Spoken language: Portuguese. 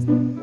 Música